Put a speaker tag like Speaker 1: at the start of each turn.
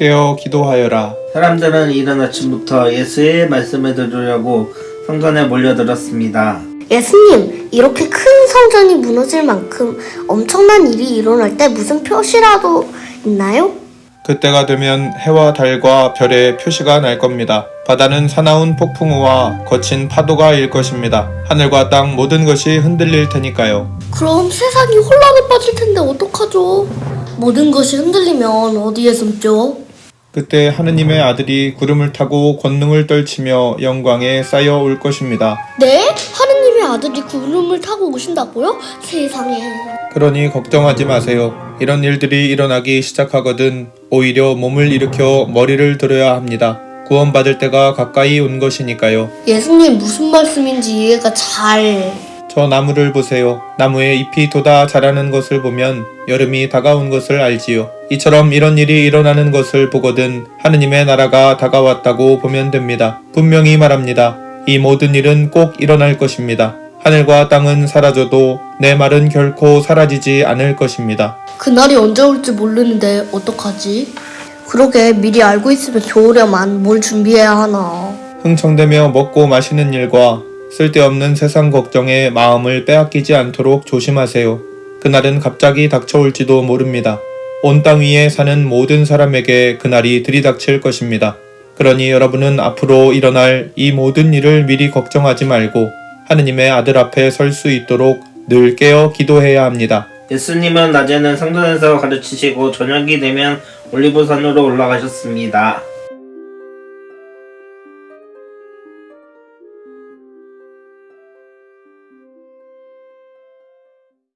Speaker 1: 깨어 기도하여라.
Speaker 2: 사람들은 이른 아침부터 예수의 말씀을 들으려고 성전에 몰려들었습니다.
Speaker 3: 예수님, 이렇게 큰 성전이 무너질 만큼 엄청난 일이 일어날 때 무슨 표시라도 있나요?
Speaker 1: 그때가 되면 해와 달과 별의 표시가 날 겁니다. 바다는 사나운 폭풍우와 거친 파도가 일 것입니다. 하늘과 땅 모든 것이 흔들릴 테니까요.
Speaker 3: 그럼 세상이 혼란에 빠질 텐데 어떡하죠? 모든 것이 흔들리면 어디에 숨죠?
Speaker 1: 그때 하느님의 아들이 구름을 타고 권능을 떨치며 영광에 쌓여 올 것입니다.
Speaker 3: 네? 하느님의 아들이 구름을 타고 오신다고요? 세상에.
Speaker 1: 그러니 걱정하지 마세요. 이런 일들이 일어나기 시작하거든 오히려 몸을 일으켜 머리를 들어야 합니다. 구원받을 때가 가까이 온 것이니까요.
Speaker 3: 예수님 무슨 말씀인지 이해가 잘...
Speaker 1: 저 나무를 보세요. 나무에 잎이 돋아 자라는 것을 보면 여름이 다가온 것을 알지요. 이처럼 이런 일이 일어나는 것을 보거든 하느님의 나라가 다가왔다고 보면 됩니다. 분명히 말합니다. 이 모든 일은 꼭 일어날 것입니다. 하늘과 땅은 사라져도 내 말은 결코 사라지지 않을 것입니다.
Speaker 3: 그날이 언제 올지 모르는데 어떡하지? 그러게 미리 알고 있으면 좋으려만 뭘 준비해야 하나.
Speaker 1: 흥청대며 먹고 마시는 일과 쓸데없는 세상 걱정에 마음을 빼앗기지 않도록 조심하세요. 그날은 갑자기 닥쳐올지도 모릅니다. 온 땅 위에 사는 모든 사람에게 그날이 들이닥칠 것입니다. 그러니 여러분은 앞으로 일어날 이 모든 일을 미리 걱정하지 말고 하느님의 아들 앞에 설 수 있도록 늘 깨어 기도해야 합니다.
Speaker 2: 예수님은 낮에는 성전에서 가르치시고 저녁이 되면 올리브산으로 올라가셨습니다.